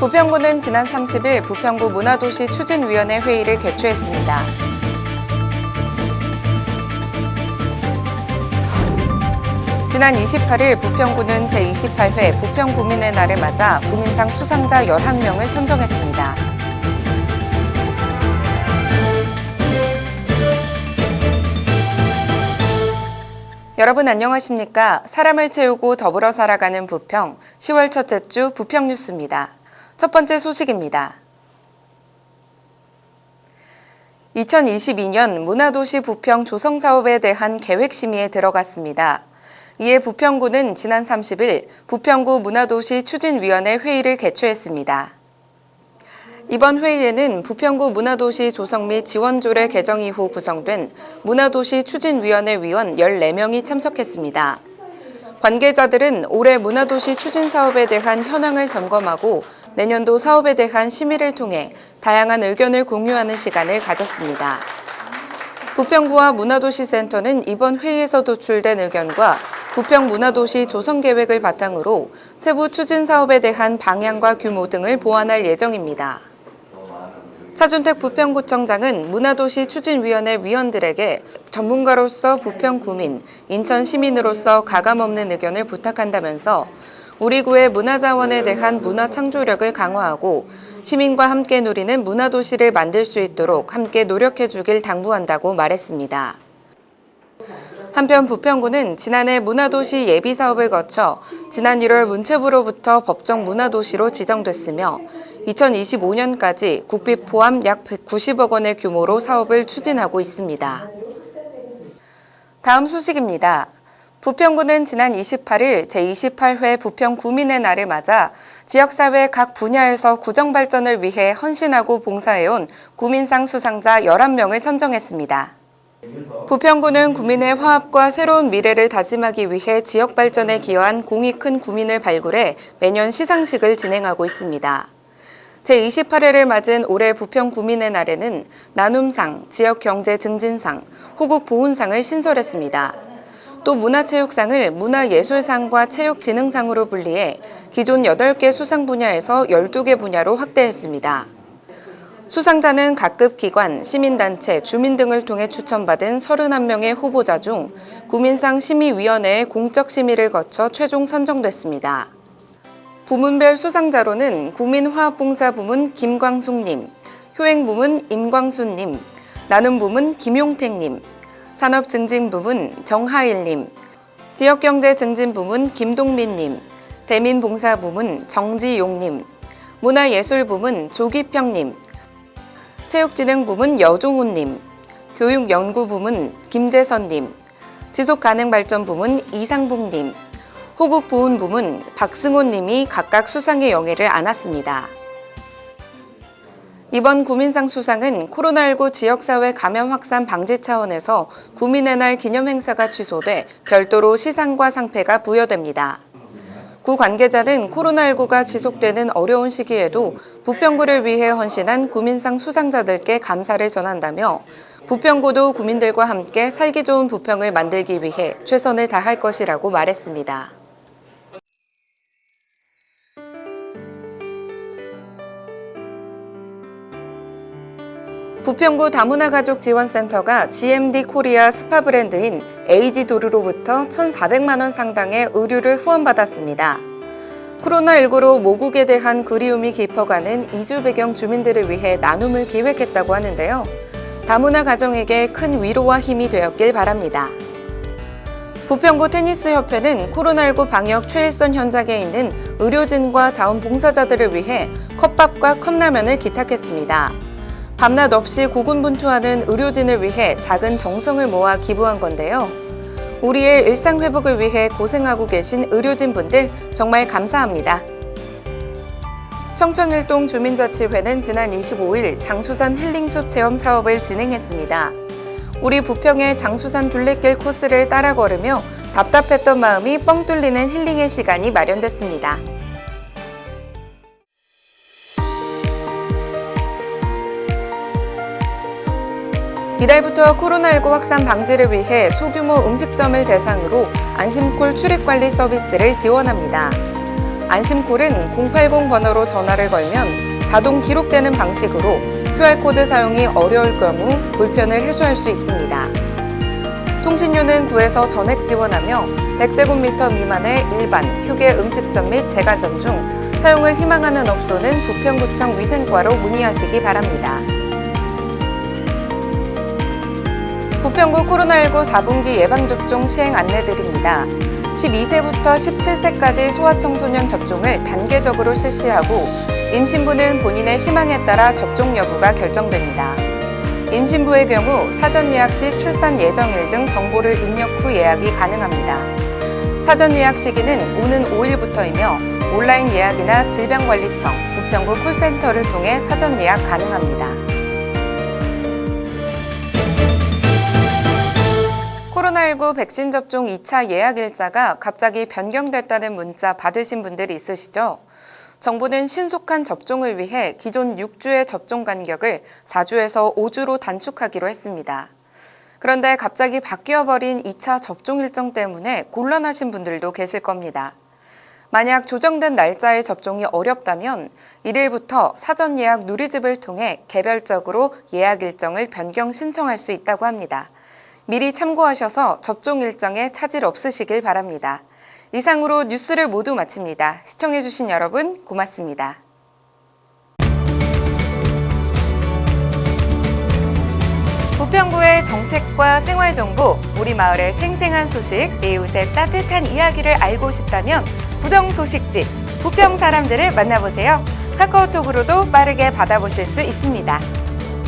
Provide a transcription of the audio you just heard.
부평구는 지난 30일 부평구 문화도시 추진위원회 회의를 개최했습니다. 지난 28일 부평구는 제28회 부평구민의 날을 맞아 구민상 수상자 11명을 선정했습니다. 여러분 안녕하십니까? 사람을 채우고 더불어 살아가는 부평 10월 첫째 주 부평 뉴스입니다. 첫 번째 소식입니다. 2022년 문화도시 부평 조성 사업에 대한 계획 심의에 들어갔습니다. 이에 부평구는 지난 30일 부평구 문화도시 추진위원회 회의를 개최했습니다. 이번 회의에는 부평구 문화도시 조성 및 지원조례 개정 이후 구성된 문화도시 추진위원회 위원 14명이 참석했습니다. 관계자들은 올해 문화도시 추진 사업에 대한 현황을 점검하고 내년도 사업에 대한 심의를 통해 다양한 의견을 공유하는 시간을 가졌습니다. 부평구와 문화도시센터는 이번 회의에서 도출된 의견과 부평 문화도시 조성 계획을 바탕으로 세부 추진 사업에 대한 방향과 규모 등을 보완할 예정입니다. 차준택 부평구청장은 문화도시 추진위원회 위원들에게 전문가로서 부평 구민, 인천 시민으로서 가감없는 의견을 부탁한다면서 우리 구의 문화자원에 대한 문화 창조력을 강화하고 시민과 함께 누리는 문화도시를 만들 수 있도록 함께 노력해 주길 당부한다고 말했습니다. 한편 부평구는 지난해 문화도시 예비 사업을 거쳐 지난 1월 문체부로부터 법정 문화도시로 지정됐으며 2025년까지 국비 포함 약 190억 원의 규모로 사업을 추진하고 있습니다. 다음 소식입니다. 부평구는 지난 28일 제28회 부평 구민의 날을 맞아 지역사회 각 분야에서 구정발전을 위해 헌신하고 봉사해온 구민상 수상자 11명을 선정했습니다. 부평구는 구민의 화합과 새로운 미래를 다짐하기 위해 지역 발전에 기여한 공이 큰 구민을 발굴해 매년 시상식을 진행하고 있습니다. 제28회를 맞은 올해 부평 구민의 날에는 나눔상, 지역경제증진상, 호국보훈상을 신설했습니다. 또 문화체육상을 문화예술상과 체육진흥상으로 분리해 기존 8개 수상 분야에서 12개 분야로 확대했습니다. 수상자는 각급 기관, 시민단체, 주민 등을 통해 추천받은 31명의 후보자 중 구민상 심의위원회의 공적 심의를 거쳐 최종 선정됐습니다. 부문별 수상자로는 구민화합봉사 부문 김광숙님, 효행 부문 임광순님, 나눔 부문 김용택님, 산업증진 부문 정하일님, 지역경제 증진 부문 김동민님, 대민봉사 부문 정지용님, 문화예술 부문 조기평님, 체육진흥 부문 여종훈님, 교육연구 부문 김재선님, 지속가능발전 부문 이상봉님, 호국보훈 부문 박승호님이 각각 수상의 영예를 안았습니다. 이번 구민상 수상은 코로나19 지역사회 감염 확산 방지 차원에서 구민의 날 기념 행사가 취소돼 별도로 시상과 상패가 부여됩니다. 구 관계자는 코로나19가 지속되는 어려운 시기에도 부평구를 위해 헌신한 구민상 수상자들께 감사를 전한다며 부평구도 구민들과 함께 살기 좋은 부평을 만들기 위해 최선을 다할 것이라고 말했습니다. 부평구 다문화가족 지원센터가 GMD 코리아 스파 브랜드인 에이지도르로부터 1,400만 원 상당의 의류를 후원받았습니다. 코로나19로 모국에 대한 그리움이 깊어가는 이주 배경 주민들을 위해 나눔을 기획했다고 하는데요. 다문화 가정에게 큰 위로와 힘이 되었길 바랍니다. 부평구 테니스협회는 코로나19 방역 최일선 현장에 있는 의료진과 자원봉사자들을 위해 컵밥과 컵라면을 기탁했습니다. 밤낮 없이 고군분투하는 의료진을 위해 작은 정성을 모아 기부한 건데요. 우리의 일상 회복을 위해 고생하고 계신 의료진분들 정말 감사합니다. 청천일동 주민자치회는 지난 25일 장수산 힐링숲 체험 사업을 진행했습니다. 우리 부평의 장수산 둘레길 코스를 따라 걸으며 답답했던 마음이 뻥 뚫리는 힐링의 시간이 마련됐습니다. 이달부터 코로나19 확산 방지를 위해 소규모 음식점을 대상으로 안심콜 출입관리 서비스를 지원합니다. 안심콜은 080 번호로 전화를 걸면 자동 기록되는 방식으로 QR코드 사용이 어려울 경우 불편을 해소할 수 있습니다. 통신료는 구에서 전액 지원하며 100제곱미터 미만의 일반, 휴게 음식점 및 제과점 중 사용을 희망하는 업소는 부평구청 위생과로 문의하시기 바랍니다. 부평구 코로나19 4분기 예방접종 시행 안내드립니다. 12세부터 17세까지 소아청소년 접종을 단계적으로 실시하고 임신부는 본인의 희망에 따라 접종 여부가 결정됩니다. 임신부의 경우 사전 예약 시 출산 예정일 등 정보를 입력 후 예약이 가능합니다. 사전 예약 시기는 오는 5일부터이며 온라인 예약이나 질병관리청, 부평구 콜센터를 통해 사전 예약 가능합니다. 코로나19 백신 접종 2차 예약 일자가 갑자기 변경됐다는 문자 받으신 분들이 있으시죠? 정부는 신속한 접종을 위해 기존 6주의 접종 간격을 4주에서 5주로 단축하기로 했습니다. 그런데 갑자기 바뀌어버린 2차 접종 일정 때문에 곤란하신 분들도 계실 겁니다. 만약 조정된 날짜의 접종이 어렵다면 1일부터 사전 예약 누리집을 통해 개별적으로 예약 일정을 변경 신청할 수 있다고 합니다. 미리 참고하셔서 접종 일정에 차질 없으시길 바랍니다. 이상으로 뉴스를 모두 마칩니다. 시청해주신 여러분 고맙습니다. 부평구의 정책과 생활정보, 우리 마을의 생생한 소식, 이웃의 따뜻한 이야기를 알고 싶다면 부정 소식지, 부평 사람들을 만나보세요. 카카오톡으로도 빠르게 받아보실 수 있습니다.